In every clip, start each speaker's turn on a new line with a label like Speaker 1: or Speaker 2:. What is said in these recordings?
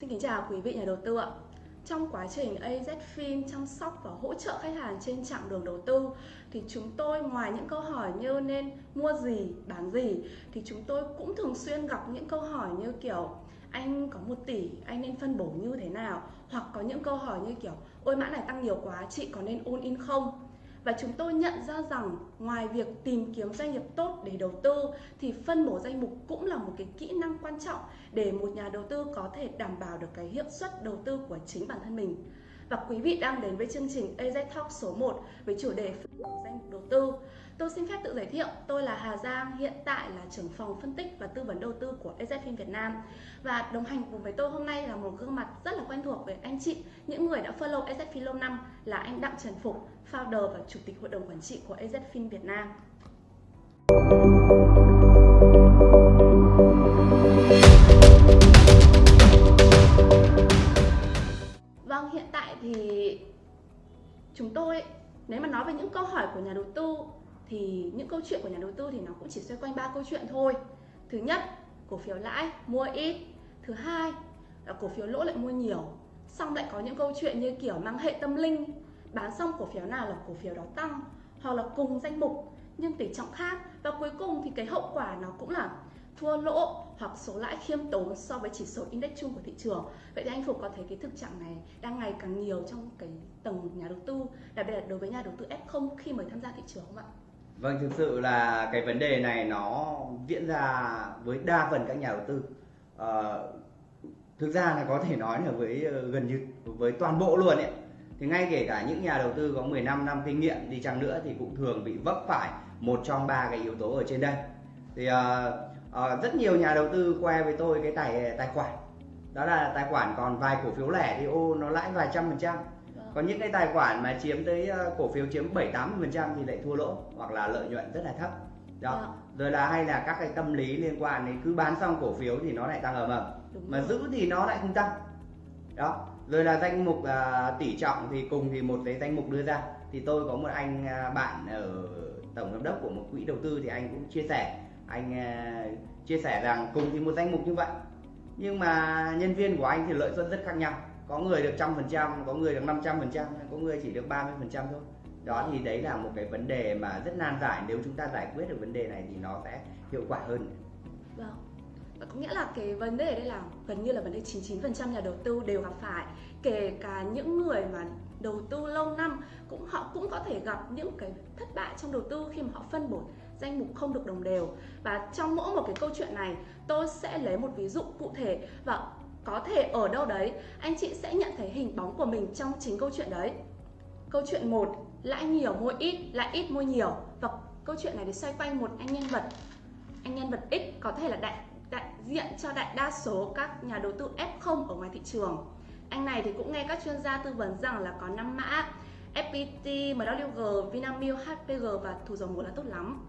Speaker 1: Xin kính chào quý vị nhà đầu tư ạ. Trong quá trình AZFIN chăm sóc và hỗ trợ khách hàng trên chặng đường đầu tư thì chúng tôi ngoài những câu hỏi như nên mua gì, bán gì thì chúng tôi cũng thường xuyên gặp những câu hỏi như kiểu anh có 1 tỷ, anh nên phân bổ như thế nào? Hoặc có những câu hỏi như kiểu ôi mã này tăng nhiều quá, chị có nên ôn in không? Và chúng tôi nhận ra rằng ngoài việc tìm kiếm doanh nghiệp tốt để đầu tư, thì phân bổ danh mục cũng là một cái kỹ năng quan trọng để một nhà đầu tư có thể đảm bảo được cái hiệu suất đầu tư của chính bản thân mình. Và quý vị đang đến với chương trình AZ Talk số 1 với chủ đề phân bổ danh mục đầu tư. Tôi xin phép tự giới thiệu, tôi là Hà Giang, hiện tại là trưởng phòng phân tích và tư vấn đầu tư của EZFIN Việt Nam. Và đồng hành cùng với tôi hôm nay là một gương mặt rất là quen thuộc với anh chị, những người đã follow EZFIN lâu năm là anh Đặng Trần Phục, founder và chủ tịch hội đồng quản trị của EZFIN Việt Nam. Vâng, hiện tại thì chúng tôi nếu mà nói về những câu hỏi của nhà đầu tư thì những câu chuyện của nhà đầu tư thì nó cũng chỉ xoay quanh ba câu chuyện thôi. Thứ nhất, cổ phiếu lãi mua ít. Thứ hai là cổ phiếu lỗ lại mua nhiều. Xong lại có những câu chuyện như kiểu mang hệ tâm linh, bán xong cổ phiếu nào là cổ phiếu đó tăng hoặc là cùng danh mục nhưng tỷ trọng khác và cuối cùng thì cái hậu quả nó cũng là thua lỗ hoặc số lãi khiêm tốn so với chỉ số index chung của thị trường. Vậy thì anh Phục có thấy cái thực trạng này đang ngày càng nhiều trong cái tầng nhà đầu tư, đặc biệt là đối với nhà đầu tư F0 khi mới tham gia thị trường không ạ?
Speaker 2: Vâng, thực sự là cái vấn đề này nó diễn ra với đa phần các nhà đầu tư. À, thực ra là có thể nói là với ờ, gần như với toàn bộ luôn ấy. Thì ngay kể cả những nhà đầu tư có 15 năm kinh nghiệm đi chăng nữa thì cũng thường bị vấp phải một trong ba cái yếu tố ở trên đây. Thì à, à, rất nhiều nhà đầu tư que với tôi cái tài tài khoản đó là tài khoản còn vài cổ phiếu lẻ thì ô nó lãi vài trăm phần trăm còn những cái tài khoản mà chiếm tới ờ, cổ phiếu chiếm 7 80 phần trăm thì lại thua lỗ hoặc là lợi nhuận rất là thấp. Đó. Yeah. rồi là hay là các cái tâm lý liên quan đến cứ bán xong cổ phiếu thì nó lại tăng ầm ầm. Mà giữ thì nó lại không tăng. Đó. Rồi là danh mục uh, tỷ trọng thì cùng thì một cái danh mục đưa ra. Thì tôi có một anh uh, bạn ở tổng giám đốc của một quỹ đầu tư thì anh cũng chia sẻ. Anh uh, chia sẻ rằng cùng thì một danh mục như vậy. Nhưng mà nhân viên của anh thì lợi nhuận rất khác nhau có người được trăm phần trăm, có người được 500 phần trăm, có người chỉ được 30 phần trăm thôi. Đó thì đấy là một cái vấn đề mà rất nan giải. Nếu chúng ta giải quyết được vấn đề này thì nó sẽ hiệu quả hơn.
Speaker 1: Vâng. Có nghĩa là cái vấn đề đây là gần như là vấn đề 99% nhà đầu tư đều gặp phải. Kể cả những người mà đầu tư lâu năm, cũng họ cũng có thể gặp những cái thất bại trong đầu tư khi mà họ phân bổ danh mục không được đồng đều. Và trong mỗi một cái câu chuyện này, tôi sẽ lấy một ví dụ cụ thể. Và có thể ở đâu đấy anh chị sẽ nhận thấy hình bóng của mình trong chính câu chuyện đấy. Câu chuyện một lãi nhiều mua ít lãi ít mua nhiều. Và câu chuyện này thì xoay quanh một anh nhân vật. Anh nhân vật X có thể là đại đại diện cho đại đa số các nhà đầu tư F0 ở ngoài thị trường. Anh này thì cũng nghe các chuyên gia tư vấn rằng là có 5 mã FPT, MWG, Vinamilk, HPG và thủ dầu một là tốt lắm.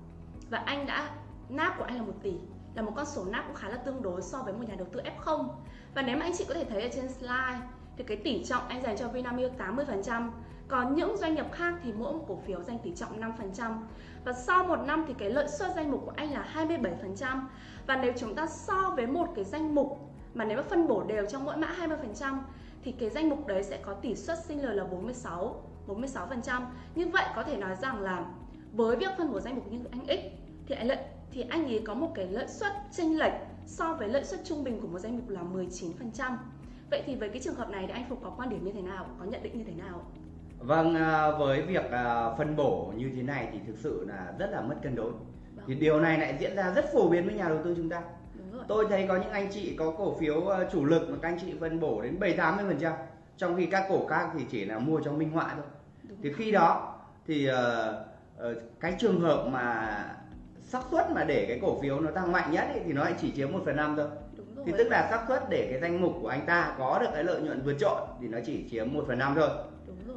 Speaker 1: Và anh đã nắp của anh là 1 tỷ. Là một con số nắp cũng khá là tương đối so với một nhà đầu tư F0 và nếu mà anh chị có thể thấy ở trên slide, thì cái tỷ trọng anh dành cho Vinamilk 80% còn những doanh nghiệp khác thì mỗi một cổ phiếu dành tỷ trọng 5% và sau một năm thì cái lợi suất danh mục của anh là 27% và nếu chúng ta so với một cái danh mục mà nếu mà phân bổ đều trong mỗi mã 20% thì cái danh mục đấy sẽ có tỷ suất sinh lời là 46 46% như vậy có thể nói rằng là với việc phân bổ danh mục như anh X, thì anh lợi thì anh ấy có một cái lợi suất chênh lệch so với lợi suất trung bình của một danh mục là 19%. Vậy thì với cái trường hợp này thì anh Phục có quan điểm như thế nào, có nhận định như thế nào?
Speaker 2: Vâng, à, với việc à, phân bổ như thế này thì thực sự là rất là mất cân đối. Vâng. Thì điều này lại diễn ra rất phổ biến với nhà đầu tư chúng ta. Tôi thấy có những anh chị có cổ phiếu à, chủ lực mà các anh chị phân bổ đến 7 80%, trong khi các cổ khác thì chỉ là mua cho minh họa thôi. Đúng thì khi đó thì uh, uh, cái trường hợp mà xác suất mà để cái cổ phiếu nó tăng mạnh nhất ấy, thì nó lại chỉ chiếm 1 phần năm thôi. Thì tức là xác suất để cái danh mục của anh ta có được cái lợi nhuận vượt trội thì nó chỉ chiếm 1 phần năm thôi.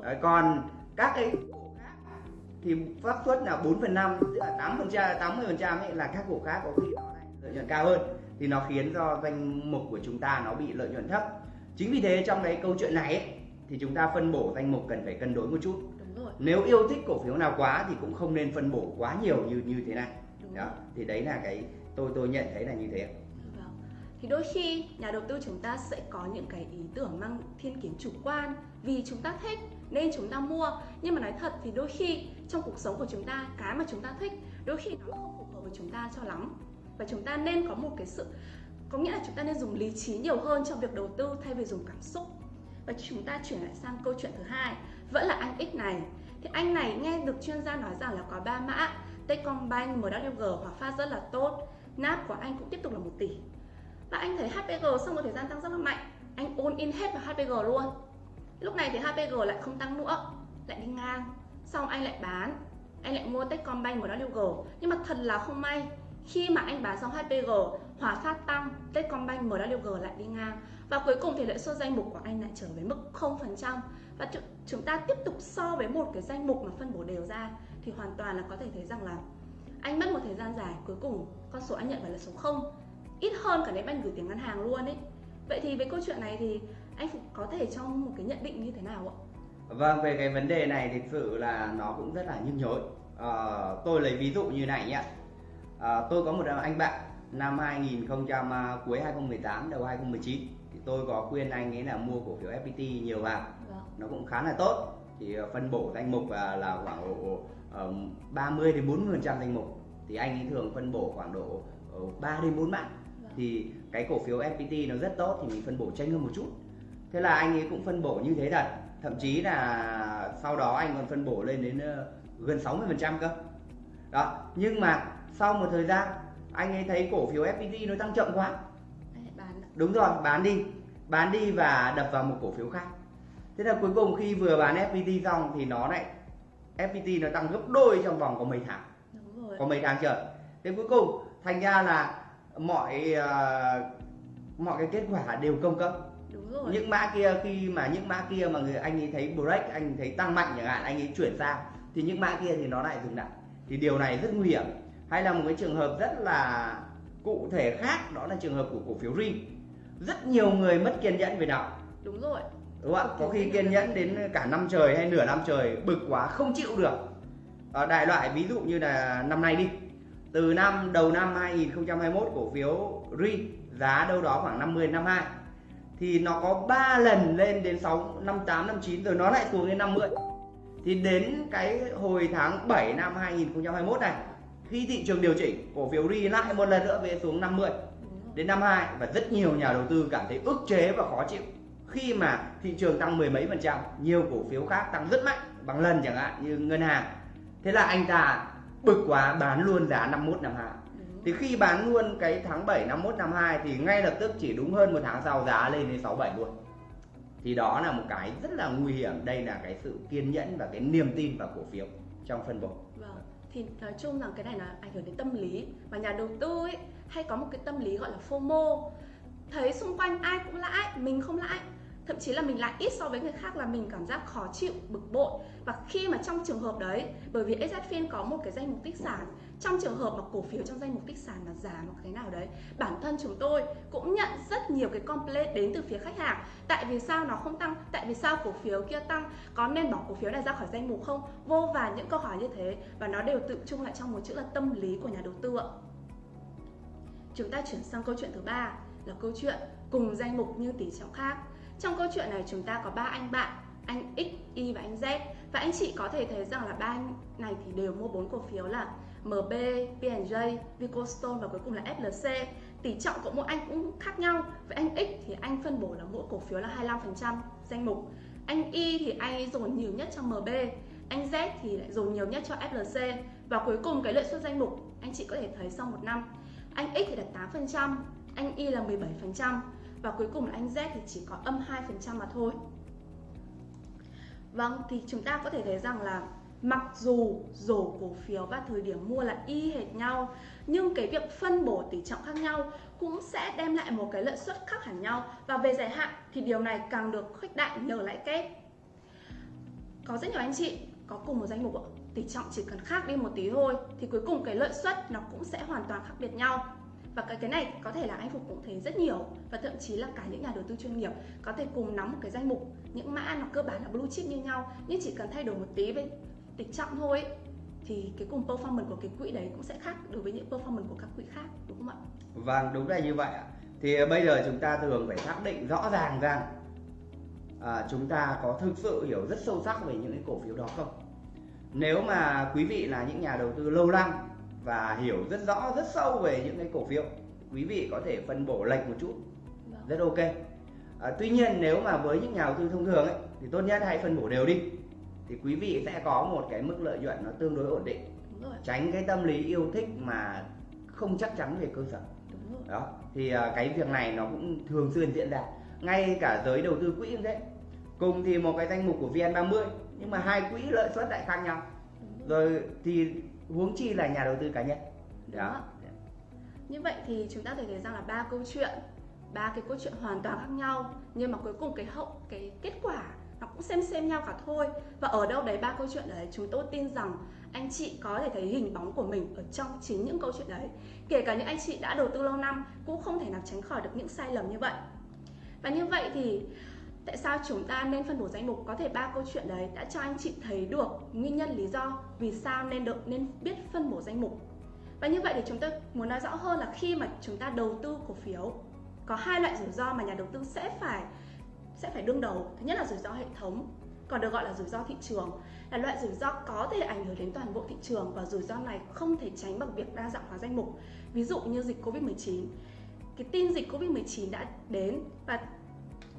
Speaker 2: Đấy, còn các cái cổ khác thì xác suất là 4 phần năm tức là 8 phần trăm 80 phần trăm là các cổ khác có khi nó lại lợi nhuận cao hơn. Thì nó khiến cho danh mục của chúng ta nó bị lợi nhuận thấp. Chính vì thế trong cái câu chuyện này ấy, thì chúng ta phân bổ danh mục cần phải cân đối một chút. Nếu yêu thích cổ phiếu nào quá thì cũng không nên phân bổ quá nhiều như như thế này đó, thì đấy là cái tôi tôi nhận thấy là như thế
Speaker 1: vâng. thì đôi khi nhà đầu tư chúng ta sẽ có những cái ý tưởng mang thiên kiến chủ quan vì chúng ta thích nên chúng ta mua. Nhưng mà nói thật thì đôi khi trong cuộc sống của chúng ta, cái mà chúng ta thích, đôi khi nó không phù hợp với chúng ta cho lắm. Và chúng ta nên có một cái sự, có nghĩa là chúng ta nên dùng lý trí nhiều hơn trong việc đầu tư thay vì dùng cảm xúc. Và chúng ta chuyển lại sang câu chuyện thứ hai, vẫn là anh X này. Thì anh này nghe được chuyên gia nói rằng là có ba mã. Techcombank, MWG hòa phát rất là tốt. NAP của anh cũng tiếp tục là 1 tỷ. Và anh thấy HPG sau một thời gian tăng rất là mạnh. Anh ôn in hết vào HPG luôn. Lúc này thì HPG lại không tăng nữa lại đi ngang. Xong anh lại bán. Anh lại mua Techcombank MWG nhưng mà thật là không may khi mà anh bán xong HPG Hòa Phát tăng Techcombank MWG lại đi ngang. Và cuối cùng thì lợi suất danh mục của anh lại trở về mức 0% và chúng ta tiếp tục so với một cái danh mục mà phân bổ đều ra thì hoàn toàn là có thể thấy rằng là anh mất một thời gian dài cuối cùng con số anh nhận phải là số 0 ít hơn cả nếu anh gửi tiền ngân hàng luôn ấy. Vậy thì với câu chuyện này thì anh có thể cho một cái nhận định như thế nào ạ?
Speaker 2: Vâng về cái vấn đề này thực sự là nó cũng rất là nhức nhối. À, tôi lấy ví dụ như này nhé à, tôi có một anh bạn năm 2000 à, cuối 2018 đầu 2019 thì tôi có khuyên anh ấy là mua cổ phiếu FPT nhiều vào. Vâng. nó cũng khá là tốt. Thì à, phân bổ danh mục là khoảng độ 30 đến 40 phần trăm danh mục. Thì anh ấy thường phân bổ khoảng độ 3 đến 4 mạng thì cái cổ phiếu FPT nó rất tốt thì mình phân bổ tranh hơn một chút. Thế là anh ấy cũng phân bổ như thế thật. Thậm chí là sau đó anh còn phân bổ lên đến ờ, gần 60 phần trăm cơ. Đó nhưng mà sau một thời gian anh ấy thấy cổ phiếu FPT nó tăng chậm quá. Đúng rồi bán đi. Bán đi và đập vào một cổ phiếu khác. Thế là cuối cùng khi vừa bán FPT xong thì nó lại FPT nó tăng gấp đôi trong vòng có mấy tháng. Có mấy tháng trời. Thế cuối cùng thành ra là mọi uh, mọi cái kết quả đều công cấp
Speaker 1: Đúng rồi.
Speaker 2: những mã kia khi mà những mã kia mà người anh ấy thấy break anh thấy tăng mạnh chẳng hạn anh ấy chuyển sang thì những mã kia thì nó lại dừng lại. Thì điều này rất nguy hiểm. Hay là một cái trường hợp rất là cụ thể khác đó là trường hợp của cổ phiếu rin rất nhiều người mất kiên nhẫn về nó
Speaker 1: đúng rồi
Speaker 2: đúng không ạ? Có khi kiên nhẫn đến cả năm trời hay nửa năm trời bực quá không chịu được. À, đại loại ví dụ như là năm nay đi. Từ năm đầu năm 2021 cổ phiếu RI giá đâu đó khoảng 50 52 thì nó có 3 lần lên đến 6 58 59 rồi nó lại xuống đến 50 thì đến cái hồi tháng 7 năm 2021 này khi thị trường điều chỉnh cổ phiếu RI lại một lần nữa về xuống 50 đến 52 và rất nhiều nhà đầu tư cảm thấy ức chế và khó chịu khi mà thị trường tăng mười mấy phần trăm, nhiều cổ phiếu khác tăng rất mạnh, bằng lần chẳng hạn như ngân hàng. Thế là anh ta bực quá, bán luôn giá 51 52 thì khi bán luôn cái tháng 7 51 52 thì ngay lập tức chỉ đúng hơn một tháng sau giá lên đến 67 luôn. Thì đó là một cái rất là nguy hiểm. Đây là cái sự kiên nhẫn và cái niềm tin vào cổ phiếu trong phân bổ.
Speaker 1: Vâng. Thì nói chung rằng cái này là ảnh hưởng đến tâm lý và nhà đầu tư ấy hay có một cái tâm lý gọi là FOMO. Thấy xung quanh ai cũng lãi, mình không lãi thậm chí là mình lại ít so với người khác là mình cảm giác khó chịu, bực bội. Và khi mà trong trường hợp đấy, bởi vì SZFIN có một cái danh mục tích sản, trong trường hợp mà cổ phiếu trong danh mục tích sản mà giảm một cái nào đấy, bản thân chúng tôi cũng nhận rất nhiều cái complaint đến từ phía khách hàng. Tại vì sao nó không tăng? Tại vì sao cổ phiếu kia tăng? Có nên bỏ cổ phiếu này ra khỏi danh mục không? Vô vàn những câu hỏi như thế, và nó đều tự chung lại trong một chữ là tâm lý của nhà đầu tư ạ. Chúng ta chuyển sang câu chuyện thứ ba, là câu chuyện cùng danh mục như tỷ trọng khác trong câu chuyện này chúng ta có ba anh bạn, anh X, Y và anh Z và anh chị có thể thấy rằng là ba anh này thì đều mua bốn cổ phiếu là MB, P&J, Vicostone và cuối cùng là FLC. Tỷ trọng của mỗi anh cũng khác nhau. Với anh X thì anh phân bổ là mỗi cổ phiếu là 25% danh mục. Anh Y thì anh dồn nhiều nhất cho MB, anh Z thì lại dồn nhiều nhất cho FLC và cuối cùng cái lợi suất danh mục anh chị có thể thấy sau một năm anh X thì đạt 8%, anh Y là 17% và cuối cùng là anh Z thì chỉ có âm 2% mà thôi. Vâng, thì chúng ta có thể thấy rằng là mặc dù rổ cổ phiếu và thời điểm mua là y hệt nhau nhưng cái việc phân bổ tỷ trọng khác nhau cũng sẽ đem lại một cái lợi suất khác hẳn nhau. Và về dài hạn thì điều này càng được khuếch đại nhờ lãi kép. Có rất nhiều anh chị có cùng một danh mục tỷ trọng chỉ cần khác đi một tí thôi thì cuối cùng cái lợi suất nó cũng sẽ hoàn toàn khác biệt nhau và cái cái này có thể là anh phục cũng thấy rất nhiều và thậm chí là cả những nhà đầu tư chuyên nghiệp có thể cùng nắm một cái danh mục những mã nó cơ bản là blue chip như nhau nhưng chỉ cần thay đổi một tí về tịch trọng thôi thì cái cùng performance của cái quỹ đấy cũng sẽ khác đối với những performance của các quỹ khác đúng không ạ?
Speaker 2: Vâng đúng là như vậy ạ. thì ờ, bây giờ chúng ta thường phải xác định rõ ràng rằng à, chúng ta có thực sự hiểu rất sâu sắc về những cái cổ phiếu đó không nếu mà quý vị là những nhà đầu tư lâu năm và hiểu rất rõ rất sâu về những cái cổ phiếu. Quý vị có thể phân bổ lệch một chút. Vâng. rất ok. À, tuy nhiên nếu mà với những nhà đầu tư thông thường ấy thì tốt nhất hãy phân bổ đều đi. Thì quý vị sẽ có một cái mức lợi nhuận nó tương đối ổn định. Tránh cái tâm lý yêu thích mà không chắc chắn về cơ sở. Đó thì uh, cái việc này nó cũng thường xuyên diễn ra. Ngay cả giới đầu tư quỹ cũng thế. Cùng thì một cái danh mục của VN30 nhưng mà hai quỹ lợi suất lại khác nhau. Rồi thì huống chi là nhà đầu tư cá nhân. Đó.
Speaker 1: Như vậy thì chúng ta thể thấy rằng là ba câu chuyện ba cái câu chuyện hoàn toàn khác nhau nhưng mà cuối cùng cái hậu cái kết quả nó cũng xem xem nhau cả thôi. Và ở đâu đấy ba câu chuyện đấy chúng tôi tin rằng anh chị có thể thấy hình bóng của mình ở trong chính những câu chuyện đấy. Kể cả những anh chị đã đầu tư lâu năm cũng không thể nào tránh khỏi được những sai lầm như vậy. Và như vậy thì tại sao chúng ta nên phân bổ danh mục? Có thể ba câu chuyện đấy đã cho anh chị thấy được nguyên nhân, lý do vì sao nên được nên biết phân bổ danh mục. Và như vậy thì chúng tôi muốn nói rõ hơn là khi mà chúng ta đầu tư cổ phiếu, có hai loại rủi ro mà nhà đầu tư sẽ phải sẽ phải đương đầu. Thứ nhất là rủi ro hệ thống, còn được gọi là rủi ro thị trường, là loại rủi ro có thể ảnh hưởng đến toàn bộ thị trường và rủi ro này không thể tránh bằng việc đa dạng hóa danh mục. Ví dụ như dịch Covid-19 cái tin dịch Covid-19 đã đến và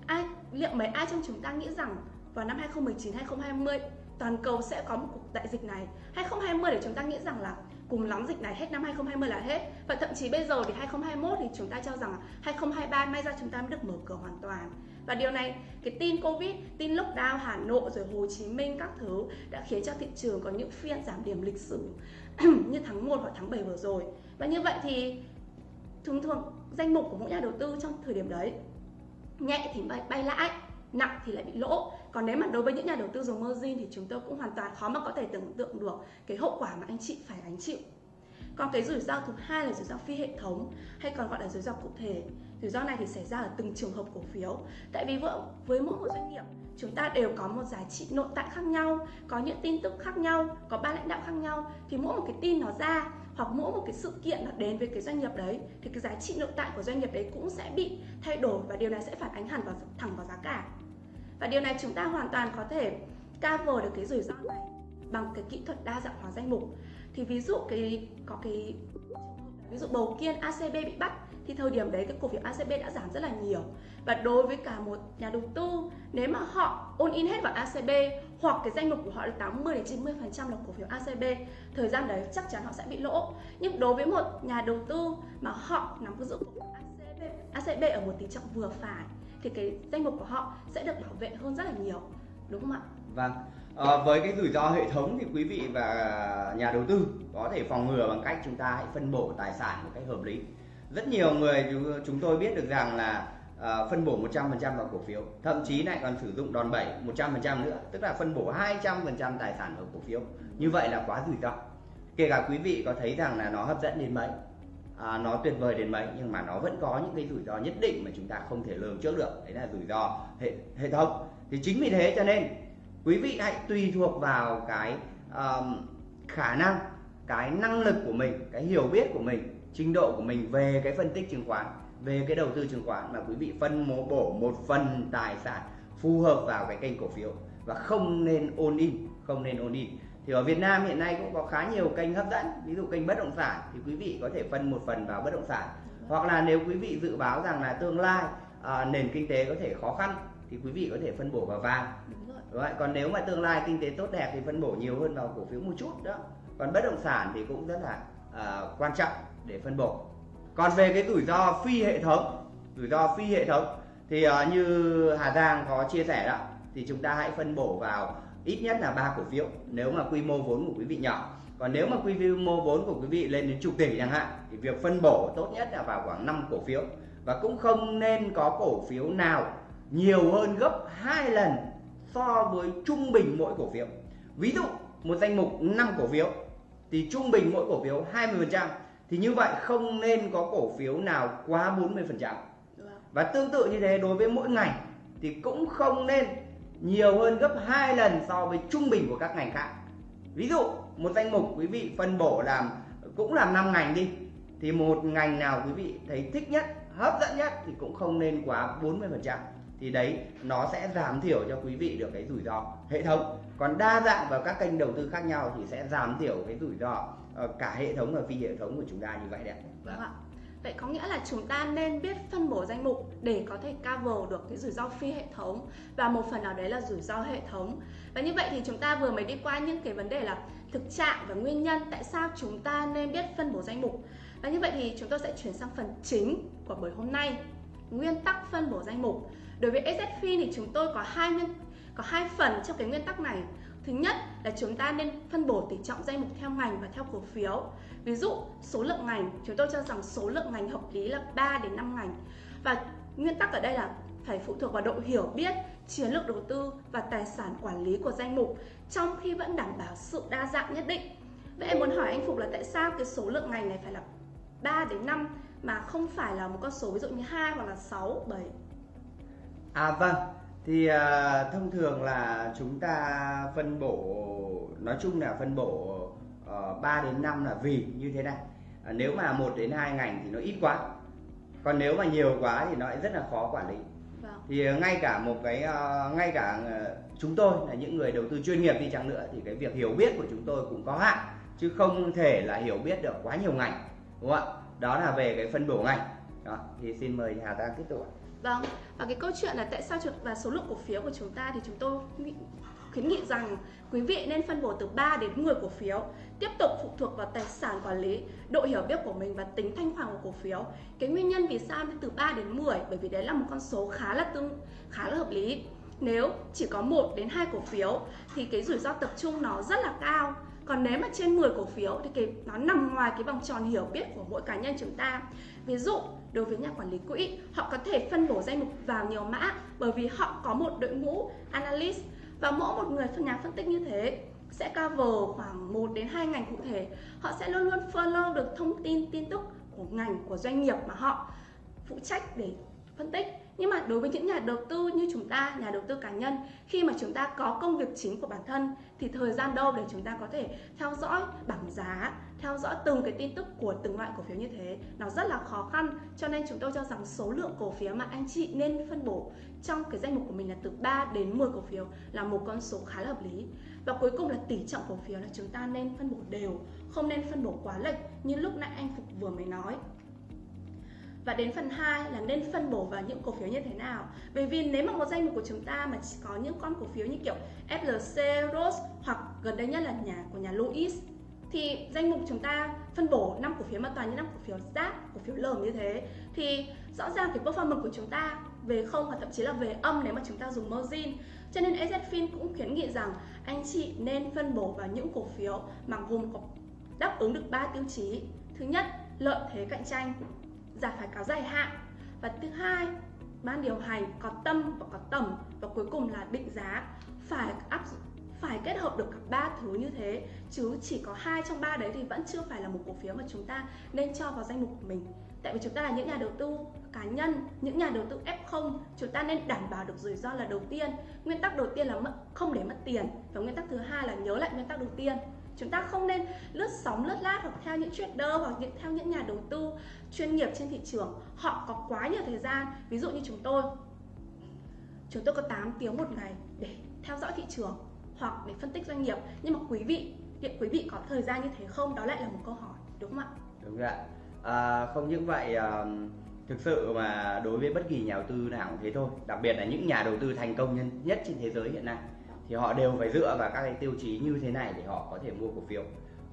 Speaker 1: ai liệu mấy ai trong chúng ta nghĩ rằng vào năm 2019 2020 toàn cầu sẽ có một cuộc đại dịch này? 2020 để chúng ta nghĩ rằng là cùng lắm dịch này hết, năm 2020 là hết. Và thậm chí bây giờ thì 2021 thì chúng ta cho rằng 2023 may ra chúng ta mới được mở cửa hoàn toàn. Và điều này, cái tin covid, tin lockdown hà nội rồi hồ chí minh các thứ đã khiến cho thị trường có những phiên giảm điểm lịch sử như tháng 1 hoặc tháng 7 vừa rồi. Và như vậy thì thường thường danh mục của mỗi nhà đầu tư trong thời điểm đấy nhẹ thì bay, bay lãi nặng thì lại bị lỗ. Còn nếu mà đối với những nhà đầu tư dùng margin thì chúng tôi cũng hoàn toàn khó mà có thể tưởng tượng được cái hậu quả mà anh chị phải gánh chịu. Còn cái rủi ro thứ hai là rủi ro phi hệ thống hay còn gọi là rủi ro cụ thể. Rủi ro này thì xảy ra ở từng trường hợp cổ phiếu. Tại vì với mỗi một doanh nghiệp chúng ta đều có một giá trị nội tại khác nhau có những tin tức khác nhau có ba lãnh đạo khác nhau. Thì mỗi một cái tin nó ra hoặc mỗi một cái sự kiện nó đến với cái doanh nghiệp đấy, thì cái giá trị nội tại của doanh nghiệp đấy cũng sẽ bị thay đổi và điều này sẽ phản ánh hẳn vào thẳng vào giá cả. Và điều này chúng ta hoàn toàn có thể cover được cái rủi ro này bằng cái kỹ thuật đa dạng hóa danh mục. Thì ví dụ cái, có cái ví dụ bầu kiên ACB bị bắt, thì thời điểm đấy cái cổ phiếu ACB đã giảm rất là nhiều và đối với cả một nhà đầu tư nếu mà họ ôn in hết vào ACB hoặc cái danh mục của họ là 80 đến 90 phần trăm là cổ phiếu ACB thời gian đấy chắc chắn họ sẽ bị lỗ nhưng đối với một nhà đầu tư mà họ nắm giữ cổ phiếu ACB ACB ở một tỷ trọng vừa phải thì cái danh mục của họ sẽ được bảo vệ hơn rất là nhiều đúng không ạ?
Speaker 2: Vâng. À, với cái rủi ro hệ thống thì quý vị và nhà đầu tư có thể phòng ngừa bằng cách chúng ta hãy phân bổ tài sản một cách hợp lý. Rất nhiều người chúng tôi biết được rằng là uh, phân bổ 100% vào cổ phiếu, thậm chí lại còn sử dụng đòn bẩy 100% nữa, tức là phân bổ 200% tài sản vào cổ phiếu. Như vậy là quá rủi ro. Kể cả quý vị có thấy rằng là nó hấp dẫn đến mấy, à, nó tuyệt vời đến mấy nhưng mà nó vẫn có những cái rủi ro nhất định mà chúng ta không thể lường trước được đấy là rủi ro hệ hệ thống thì chính vì thế cho nên quý vị hãy tùy thuộc vào cái um, khả năng cái năng lực của mình cái hiểu biết của mình trình độ của mình về cái phân tích chứng khoán về cái đầu tư chứng khoán mà quý vị phân bổ bổ một phần tài sản phù hợp vào cái kênh cổ phiếu và không nên ôn in không nên ôn in. Thì ở Việt Nam hiện nay cũng có khá nhiều kênh hấp dẫn ví dụ kênh bất động sản thì quý vị có thể phân một phần vào bất động sản. Hoặc là nếu quý vị dự báo rằng là tương lai à, nền kinh tế có thể khó khăn thì quý vị có thể phân bổ vào vàng. Đúng rồi. còn nếu mà tương lai kinh tế tốt đẹp thì phân bổ nhiều hơn vào cổ phiếu một chút đó. Còn bất động sản thì cũng rất là uh, quan trọng để phân bổ còn về cái rủi ro phi hệ thống rủi ro phi hệ thống thì uh, như Hà Giang có chia sẻ đó thì chúng ta hãy phân bổ vào ít nhất là ba cổ phiếu nếu mà quy mô vốn của quý vị nhỏ. Còn nếu mà quy mô vốn của quý vị lên đến chục tỷ chẳng hạn thì việc phân bổ tốt nhất là vào khoảng 5 cổ phiếu. Và cũng không nên có cổ phiếu nào nhiều hơn gấp hai lần so với trung bình mỗi cổ phiếu. Ví dụ một danh mục 5 cổ phiếu thì trung bình mỗi cổ phiếu 20% thì như vậy không nên có cổ phiếu nào quá 40% và tương tự như thế, đối với mỗi ngành thì cũng không nên nhiều hơn gấp 2 lần so với trung bình của các ngành khác. Ví dụ, một danh mục quý vị phân bổ làm, cũng làm 5 ngành đi, thì một ngành nào quý vị thấy thích nhất, hấp dẫn nhất thì cũng không nên quá 40% thì đấy, nó sẽ giảm thiểu cho quý vị được cái rủi ro. Hệ thống, còn đa dạng vào các kênh đầu tư khác nhau thì sẽ giảm thiểu cái rủi ro Ờ, cả hệ thống và phi hệ thống của chúng ta như vậy đấy
Speaker 1: vâng ạ Vậy có nghĩa là chúng ta nên biết phân bổ danh mục để có thể cover được cái rủi ro phi hệ thống và một phần nào đấy là rủi ro hệ thống. Và như vậy thì chúng ta vừa mới đi qua những cái vấn đề là thực trạng và nguyên nhân tại sao chúng ta nên biết phân bổ danh mục. Và như vậy thì chúng tôi sẽ chuyển sang phần chính của buổi hôm nay, nguyên tắc phân bổ danh mục. Đối với SZFIN thì chúng tôi có hai nguyên có hai phần trong cái nguyên tắc này. Thứ nhất là chúng ta nên phân bổ tỷ trọng danh mục theo ngành và theo cổ phiếu. Ví dụ số lượng ngành, chúng tôi cho rằng số lượng ngành hợp lý là 3 đến 5 ngành. Và nguyên tắc ở đây là phải phụ thuộc vào độ hiểu biết, chiến lược đầu tư và tài sản quản lý của danh mục trong khi vẫn đảm bảo sự đa dạng nhất định. Vậy em muốn hỏi anh Phục là tại sao cái số lượng ngành này phải là 3 đến 5 mà không phải là một con số ví dụ như 2 hoặc là 6, 7?
Speaker 2: À vâng, thì uh, thông thường là chúng ta phân bổ nói chung là phân bổ uh, ờ, 3 đến 5 là vì như thế này. Uh, nếu mà 1 đến 2 ngành thì nó ít quá. Còn nếu mà nhiều quá thì nó lại rất là khó quản lý. Vâng. Thì uh, ngay cả một cái uh, ngay cả uh, chúng tôi là những người đầu tư chuyên nghiệp đi chăng nữa thì cái việc hiểu biết của chúng tôi cũng có hạn chứ không thể là hiểu biết được quá nhiều ngành đúng không ạ đó là về cái phân bổ ngành đó thì xin mời Hà ta tiếp tục
Speaker 1: Vâng, và cái câu chuyện là tại sao và số lượng cổ phiếu của chúng ta thì chúng tôi khuyến nghị rằng quý vị nên phân bổ từ 3 đến 10 cổ phiếu tiếp tục phụ thuộc vào tài sản quản lý, độ hiểu biết của mình và tính thanh khoản của cổ phiếu. Cái nguyên nhân vì sao từ 3 đến 10 bởi vì đấy là một con số khá là tương khá là hợp lý. Nếu chỉ có 1 đến 2 cổ phiếu thì cái rủi ro tập trung nó rất là cao. Còn nếu mà trên 10 cổ phiếu thì cái, nó nằm ngoài cái vòng tròn hiểu biết của mỗi cá nhân chúng ta. Ví dụ, đối với nhà quản lý quỹ, họ có thể phân bổ danh mục vào nhiều mã bởi vì họ có một đội ngũ analyst và mỗi một người phân nhà phân tích như thế sẽ cover khoảng 1 đến 2 ngành cụ thể họ sẽ luôn luôn follow được thông tin tin tức của ngành, của doanh nghiệp mà họ phụ trách để phân tích nhưng mà đối với những nhà đầu tư như chúng ta, nhà đầu tư cá nhân, khi mà chúng ta có công việc chính của bản thân, thì thời gian đâu để chúng ta có thể theo dõi bảng giá, theo dõi từng cái tin tức của từng loại cổ phiếu như thế? Nó rất là khó khăn, cho nên chúng tôi cho rằng số lượng cổ phiếu mà anh chị nên phân bổ trong cái danh mục của mình là từ 3 đến 10 cổ phiếu là một con số khá là hợp lý. Và cuối cùng là tỷ trọng cổ phiếu là chúng ta nên phân bổ đều, không nên phân bổ quá lệch như lúc nãy anh Phục vừa mới nói và đến phần 2 là nên phân bổ vào những cổ phiếu như thế nào. Bởi vì nếu mà một danh mục của chúng ta mà chỉ có những con cổ phiếu như kiểu FLC, Rose hoặc gần đây nhất là nhà của nhà Louis thì danh mục chúng ta phân bổ năm cổ phiếu mà toàn những năm cổ phiếu rác, cổ phiếu lởm như thế thì rõ ràng cái performance của chúng ta về không hoặc thậm chí là về âm nếu mà chúng ta dùng margin. Cho nên ezfin cũng khuyến nghị rằng anh chị nên phân bổ vào những cổ phiếu mà gồm có đáp ứng được 3 tiêu chí. Thứ nhất lợi thế cạnh tranh giả phải cáo dài hạn. Và thứ hai, ban điều hành có tâm và có tầm. Và cuối cùng là định giá. Phải áp phải kết hợp được cả ba thứ như thế. Chứ chỉ có hai trong ba đấy thì vẫn chưa phải là một cổ phiếu mà chúng ta nên cho vào danh mục của mình. Tại vì chúng ta là những nhà đầu tư cá nhân, những nhà đầu tư F0 chúng ta nên đảm bảo được rủi ro là đầu tiên. Nguyên tắc đầu tiên là không để mất tiền. Và nguyên tắc thứ hai là nhớ lại nguyên tắc đầu tiên chúng ta không nên lướt sóng lướt lát hoặc theo những trader hoặc những theo những nhà đầu tư chuyên nghiệp trên thị trường. Họ có quá nhiều thời gian. Ví dụ như chúng tôi chúng tôi có 8 tiếng một ngày để theo dõi thị trường hoặc để phân tích doanh nghiệp. Nhưng mà quý vị hiện quý vị có thời gian như thế không? Đó lại là một câu hỏi đúng không ạ?
Speaker 2: Đúng ạ. À, không những vậy à, thực sự mà đối với bất kỳ nhà đầu tư nào cũng thế thôi. Đặc biệt là những nhà đầu tư thành công nhân nhất trên thế giới hiện nay thì họ đều phải dựa vào các cái tiêu chí như thế này để họ có thể mua cổ phiếu.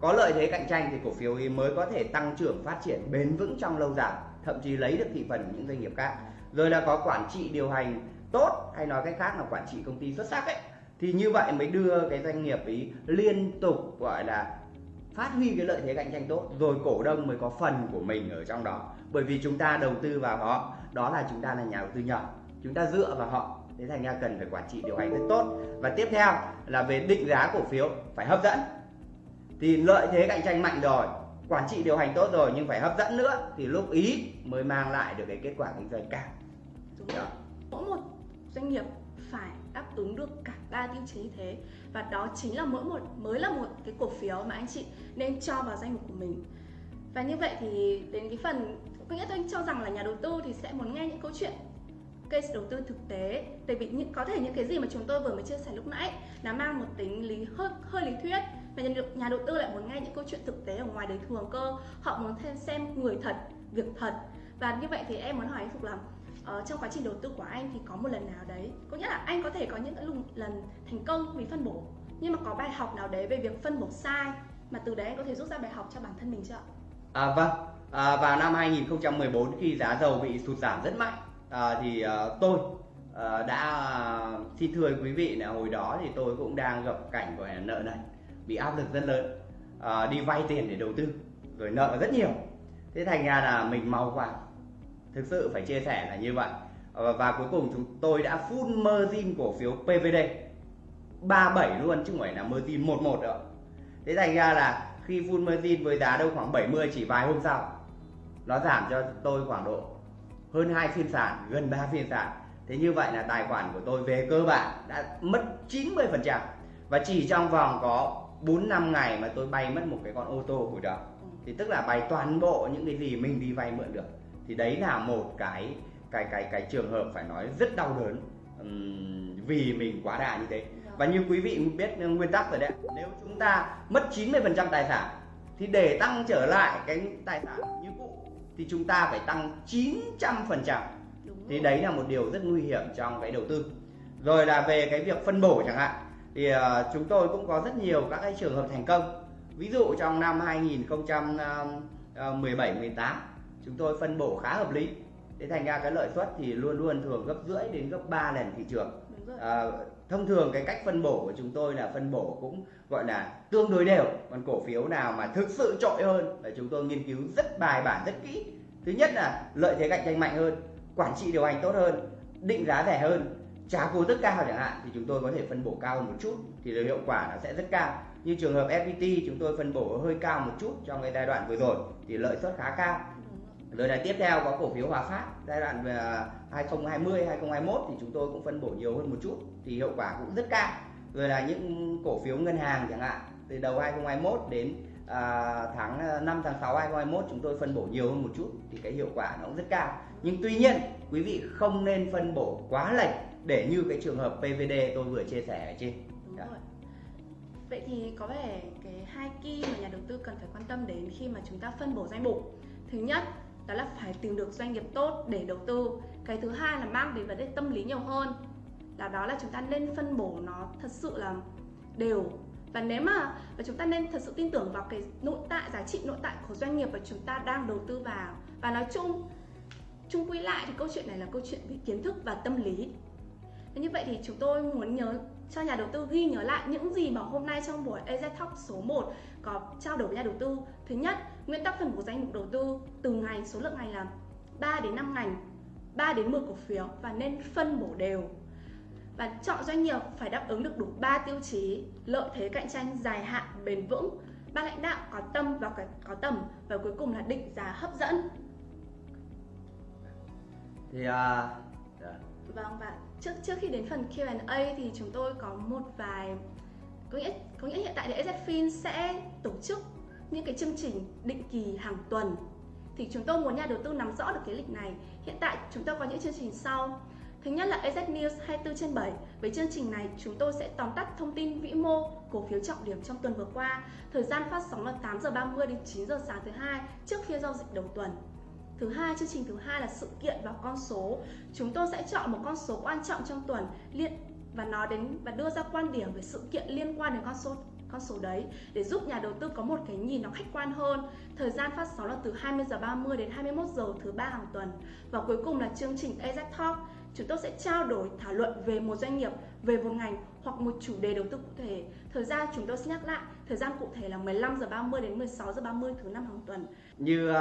Speaker 2: Có lợi thế cạnh tranh thì cổ phiếu ấy mới có thể tăng trưởng phát triển bền vững trong lâu dài, thậm chí lấy được thị phần của những doanh nghiệp khác. Rồi là có quản trị điều hành tốt hay nói cách khác là quản trị công ty xuất sắc ấy, thì như vậy mới đưa cái doanh nghiệp ấy liên tục, gọi là, phát huy cái lợi thế cạnh tranh tốt, rồi cổ đông mới có phần của mình ở trong đó. Bởi vì chúng ta đầu tư vào họ, đó là chúng ta là nhà đầu tư nhỏ. Chúng ta dựa vào họ thế thành ra cần phải quản trị điều hành rất tốt. Và tiếp theo là về định giá cổ phiếu phải hấp dẫn. Thì lợi thế cạnh tranh mạnh rồi quản trị điều hành tốt rồi nhưng phải hấp dẫn nữa thì lúc ý mới mang lại được cái kết quả kinh doanh cao.
Speaker 1: Mỗi một doanh nghiệp phải đáp ứng được cả ba tiêu chí như thế. Và đó chính là mỗi một mới là một cái cổ phiếu mà anh chị nên cho vào danh mục của mình. Và như vậy thì đến cái phần có nghĩa tôi cho rằng là nhà đầu tư thì sẽ muốn nghe những câu chuyện case đầu tư thực tế. Tại vì những có thể những cái gì mà chúng tôi vừa mới chia sẻ lúc nãy nó mang một tính lý hơi hơi lý thuyết. Và nhà, nhà đầu tư lại muốn nghe những câu chuyện thực tế ở ngoài đời thường cơ. Họ muốn thêm xem người thật việc thật. Và như vậy thì em muốn hỏi anh Phục là uh, trong quá trình đầu tư của anh thì có một lần nào đấy có nghĩa là anh có thể có những lần thành công vì phân bổ nhưng mà có bài học nào đấy về việc phân bổ sai mà từ đấy anh có thể rút ra bài học cho bản thân mình chưa? Ạ?
Speaker 2: À, vâng, à, vào năm 2014 khi giá dầu bị sụt giảm rất mạnh à, thì à, tôi à, đã à, xin thưa quý vị là hồi đó thì tôi cũng đang gặp cảnh của nợ này bị áp lực rất lớn. À, đi vay tiền để đầu tư rồi nợ rất nhiều. Thế thành ra là mình mau quá thực sự phải chia sẻ là như vậy. À, và cuối cùng chúng tôi đã full margin cổ phiếu PVD 37 luôn chứ không phải là margin 11 nữa thế thành ra là khi full margin với giá đâu khoảng 70 chỉ vài hôm sau nó giảm cho tôi khoảng độ hơn hai phiên sàn gần 3 phiên sàn. Thế như vậy là tài khoản của tôi về cơ bản đã mất 90 phần trăm. Và chỉ trong vòng có 4 năm ngày mà tôi bay mất một cái con ô tô hồi đó. Thì tức là bay toàn bộ những cái gì mình đi vay mượn được. Thì đấy là một cái cái cái cái trường hợp phải nói rất đau đớn um, vì mình quá đà như thế. Và như quý vị biết nguyên tắc rồi đấy nếu chúng ta mất 90% tài sản thì để tăng trở lại cái tài sản thì chúng ta phải tăng 900% thì đấy là một điều rất nguy hiểm trong cái đầu tư. Rồi là về cái việc phân bổ chẳng hạn thì uh, chúng tôi cũng có rất nhiều các cái trường hợp thành công. Ví dụ trong năm 2017 18 chúng tôi phân bổ khá hợp lý. Thế thành ra cái lợi suất thì luôn luôn thường gấp rưỡi đến gấp 3 lần thị trường à, thông thường cái cách phân bổ của chúng tôi là phân bổ cũng gọi là tương đối đều còn cổ phiếu nào mà thực sự trội hơn là chúng tôi nghiên cứu rất bài bản rất kỹ. Thứ nhất là lợi thế cạnh tranh mạnh hơn quản trị điều hành tốt hơn định giá rẻ hơn trả cổ tức cao chẳng hạn thì chúng tôi có thể phân bổ cao hơn một chút thì hiệu quả nó sẽ rất cao. Như trường hợp FPT chúng tôi phân bổ hơi cao một chút trong cái giai đoạn vừa rồi thì lợi suất khá cao rồi là tiếp theo có cổ phiếu Hòa Phát giai đoạn 2020 2021 thì chúng tôi cũng phân bổ nhiều hơn một chút thì hiệu quả cũng rất cao rồi là những cổ phiếu ngân hàng chẳng hạn từ đầu 2021 đến à, tháng 5 tháng 6 2021 chúng tôi phân bổ nhiều hơn một chút thì cái hiệu quả nó cũng rất cao nhưng tuy nhiên quý vị không nên phân bổ quá lệch để như cái trường hợp PVD tôi vừa chia sẻ ở trên
Speaker 1: Đúng dạ. rồi. Vậy thì có vẻ cái hai key mà nhà đầu tư cần phải quan tâm đến khi mà chúng ta phân bổ danh mục. Thứ nhất đó là phải tìm được doanh nghiệp tốt để đầu tư. Cái thứ hai là mang đến vấn đề tâm lý nhiều hơn. Là đó là chúng ta nên phân bổ nó thật sự là đều và nếu mà, và chúng ta nên thật sự tin tưởng vào cái nội tại, giá trị nội tại của doanh nghiệp mà chúng ta đang đầu tư vào và nói chung chung quy lại thì câu chuyện này là câu chuyện về kiến thức và tâm lý như vậy thì chúng tôi muốn nhớ cho nhà đầu tư ghi nhớ lại những gì mà hôm nay trong buổi AZ Talk số 1 có trao đổi với nhà đầu tư. Thứ nhất, nguyên tắc phân bổ danh mục đầu tư từ ngành, số lượng ngành là 3 đến 5 ngành, 3 đến 10 cổ phiếu và nên phân bổ đều. Và chọn doanh nghiệp phải đáp ứng được đủ 3 tiêu chí lợi thế cạnh tranh dài hạn bền vững, ban lãnh đạo có tâm và có tầm và cuối cùng là định giá hấp dẫn.
Speaker 2: Thì uh,
Speaker 1: Vâng và trước trước khi đến phần Q&A thì chúng tôi có một vài có nghĩa có nghĩa hiện tại thì EZFIN sẽ tổ chức những cái chương trình định kỳ hàng tuần thì chúng tôi muốn nhà đầu tư nắm rõ được cái lịch này. Hiện tại chúng tôi có những chương trình sau. Thứ nhất là EZ News 24 trên 7. Với chương trình này, chúng tôi sẽ tóm tắt thông tin vĩ mô, cổ phiếu trọng điểm trong tuần vừa qua. Thời gian phát sóng là 8 giờ 30 đến 9 giờ sáng thứ hai trước phiên giao dịch đầu tuần. Thứ hai, chương trình thứ hai là sự kiện và con số. Chúng tôi sẽ chọn một con số quan trọng trong tuần liên và nói đến và đưa ra quan điểm về sự kiện liên quan đến con số con số đấy để giúp nhà đầu tư có một cái nhìn nó khách quan hơn. Thời gian phát sóng là từ 20 giờ 30 đến 21 giờ thứ ba hàng tuần. Và cuối cùng là chương trình AZ Talk. Chúng tôi sẽ trao đổi thảo luận về một doanh nghiệp, về một ngành hoặc một chủ đề đầu tư cụ thể. Thời gian chúng tôi sẽ nhắc lại, thời gian cụ thể là 15 giờ 30 đến 16 giờ 30 thứ năm hàng tuần.
Speaker 2: Như uh,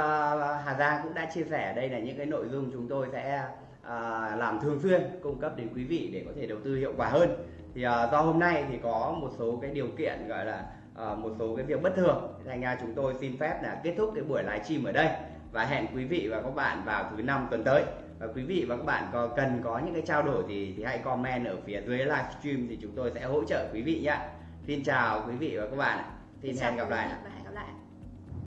Speaker 2: Hà Giang cũng đã chia sẻ đây là những cái nội dung chúng tôi sẽ uh, làm thường xuyên cung cấp đến quý vị để có thể đầu tư hiệu quả hơn. Thì uh, do hôm nay thì có một số cái điều kiện gọi là uh, một số cái việc bất thường, thành ra chúng tôi xin phép là kết thúc cái buổi livestream ở đây và hẹn quý vị và các bạn vào thứ năm tuần tới và quý vị và các bạn có cần có những cái trao đổi thì thì hãy comment ở phía dưới livestream thì chúng tôi sẽ hỗ trợ quý vị nhé. Xin chào quý vị và các bạn xin hẹn gặp lại